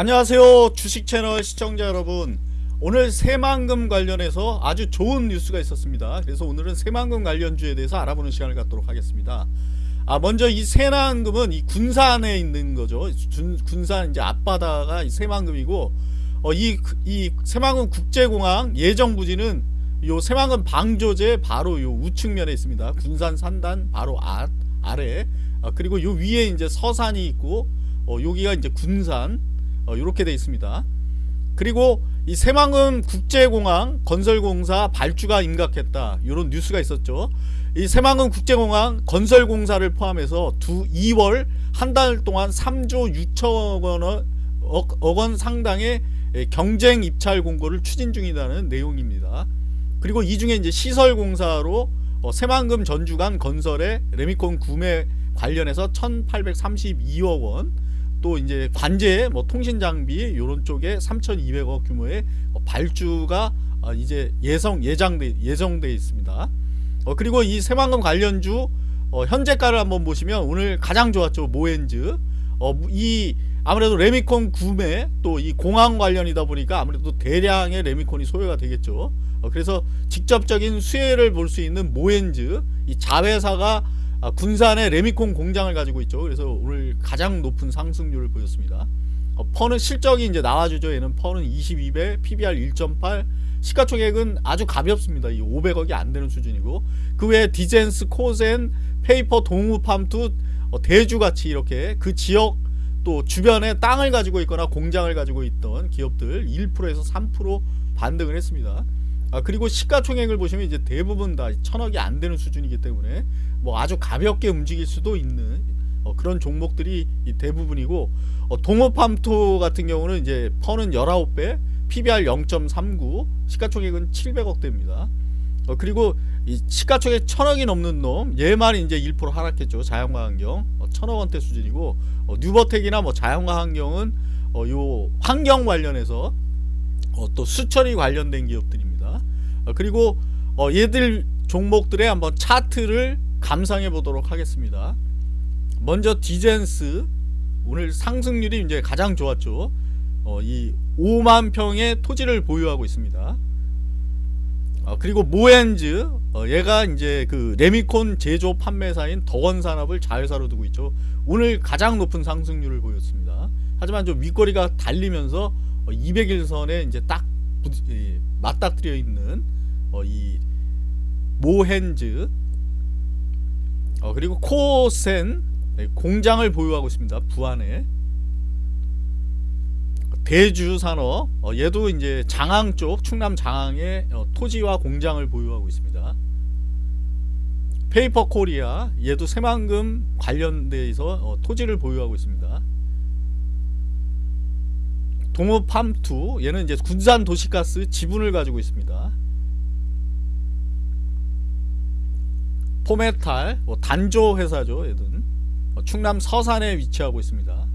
안녕하세요 주식 채널 시청자 여러분. 오늘 새만금 관련해서 아주 좋은 뉴스가 있었습니다. 그래서 오늘은 새만금 관련주에 대해서 알아보는 시간을 갖도록 하겠습니다. 아 먼저 이 새만금은 이 군산에 있는 거죠. 군, 군산 이제 앞바다가 이 새만금이고 어, 이, 이 새만금 국제공항 예정 부지는 요 새만금 방조제 바로 요 우측면에 있습니다. 군산 산단 바로 아, 아래. 아, 그리고 요 위에 이제 서산이 있고 어, 여기가 이제 군산 어, 이렇게 돼 있습니다. 그리고 이 새만금 국제공항 건설공사 발주가 임각했다 이런 뉴스가 있었죠. 이 새만금 국제공항 건설공사를 포함해서 두 2월 한 달 동안 3조 6천억 원, 억, 원 상당의 경쟁 입찰 공고를 추진 중이라는 내용입니다. 그리고 이 중에 이제 시설공사로 어, 새만금 전주간 건설의 레미콘 구매 관련해서 1,832억 원, 또 이제 관제 뭐 통신 장비 요런 쪽에 3,200억 규모의 어, 발주가 어, 이제 예성 예정돼 예정돼 있습니다. 어, 그리고 이 새만금 관련주 어, 현재가를 한번 보시면 오늘 가장 좋았죠 모엔즈. 어, 이 아무래도 레미콘 구매 또 이 공항 관련이다 보니까 아무래도 대량의 레미콘이 소요가 되겠죠. 어, 그래서 직접적인 수혜를 볼 수 있는 모헨즈 이 자회사가 아, 군산에 레미콘 공장을 가지고 있죠. 그래서 오늘 가장 높은 상승률을 보였습니다. 어, PER는 실적이 이제 나와주죠. 얘는 PER는 22배, PBR 1.8, 시가총액은 아주 가볍습니다. 이 500억이 안 되는 수준이고 그 외에 디젠스, 코젠, 페이퍼, 동우팜투, 어, 대주같이 이렇게 그 지역 또 주변에 땅을 가지고 있거나 공장을 가지고 있던 기업들 1%에서 3% 반등을 했습니다. 아, 그리고 시가총액을 보시면 이제 대부분 다 천억이 안 되는 수준이기 때문에 뭐 아주 가볍게 움직일 수도 있는 어, 그런 종목들이 대부분이고 어, 동호팜토 같은 경우는 이제 퍼는 19배 PBR 0.39 시가총액은 700억대입니다. 어, 그리고 이 시가총액 천억이 넘는 놈 얘만 이제 1% 하락했죠 자연과 환경. 어, 천억 원대 수준이고 어, 뉴버텍이나 뭐 자연과 환경은 어, 요 환경 관련해서 어, 또 수천이 관련된 기업들입니다. 어, 그리고 어, 얘들 종목들의 한번 차트를 감상해 보도록 하겠습니다. 먼저 디젠스 오늘 상승률이 이제 가장 좋았죠. 어, 이 5만 평의 토지를 보유하고 있습니다. 어, 그리고 모엔즈 어, 얘가 이제 그 레미콘 제조 판매사인 덕원산업을 자회사로 두고 있죠. 오늘 가장 높은 상승률을 보였습니다. 하지만 좀 윗거리가 달리면서 200일선에 어, 이제 딱 맞닥뜨려 있는 어, 이 모헨즈 어, 그리고 코센 네, 공장을 보유하고 있습니다. 부안에 대주산업 어, 얘도 이제 장항 쪽 충남 장항에 어, 토지와 공장을 보유하고 있습니다. 페이퍼 코리아 얘도 새만금 관련돼서 어, 토지를 보유하고 있습니다. 동우팜투 얘는 이제 군산 도시가스 지분을 가지고 있습니다. 포메탈 뭐 단조 회사죠 어, 충남 서산에 위치하고 있습니다